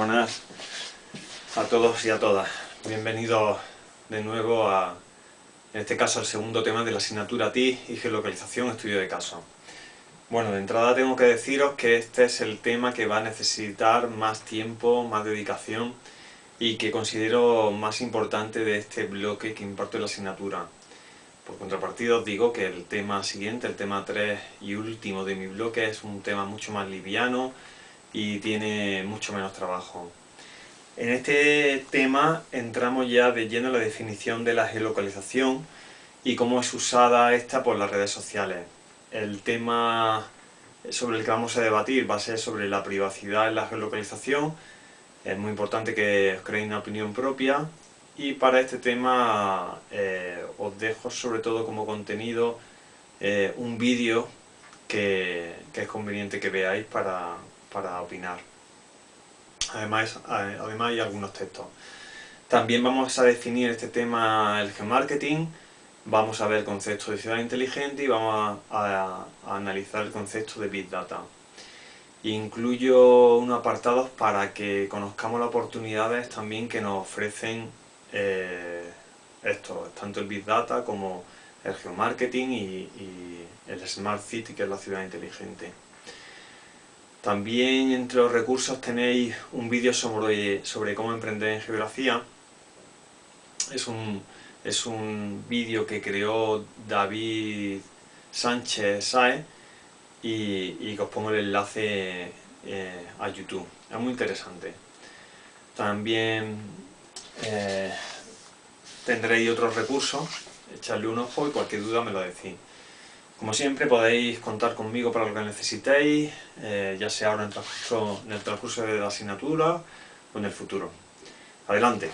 Buenas a todos y a todas. Bienvenidos de nuevo a, en este caso, al segundo tema de la asignatura TI y geolocalización estudio de caso. Bueno, de entrada tengo que deciros que este es el tema que va a necesitar más tiempo, más dedicación y que considero más importante de este bloque que imparto en la asignatura. Por contrapartida os digo que el tema siguiente, el tema 3 y último de mi bloque es un tema mucho más liviano y tiene mucho menos trabajo. En este tema entramos ya de lleno en la definición de la geolocalización y cómo es usada esta por las redes sociales. El tema sobre el que vamos a debatir va a ser sobre la privacidad en la geolocalización. Es muy importante que os creéis una opinión propia y para este tema eh, os dejo sobre todo como contenido eh, un vídeo que, es conveniente que veáis para, opinar. Además, además hay algunos textos. También vamos a definir este tema, el geomarketing, vamos a ver el concepto de ciudad inteligente y vamos a, analizar el concepto de Big Data. Incluyo unos apartados para que conozcamos las oportunidades también que nos ofrecen eh, esto, tanto el Big Data como el geomarketing y, el Smart City, que es la ciudad inteligente. También entre los recursos tenéis un vídeo sobre, sobre cómo emprender en geografía. Es un, es un vídeo que creó David Sánchez Sae y, que os pongo el enlace eh, a YouTube. Es muy interesante. También eh, tendréis otros recursos, echarle un ojo y cualquier duda me lo decís. Como siempre podéis contar conmigo para lo que necesitéis, eh, ya sea ahora en el, transcurso, en el transcurso de la asignatura o en el futuro. Adelante.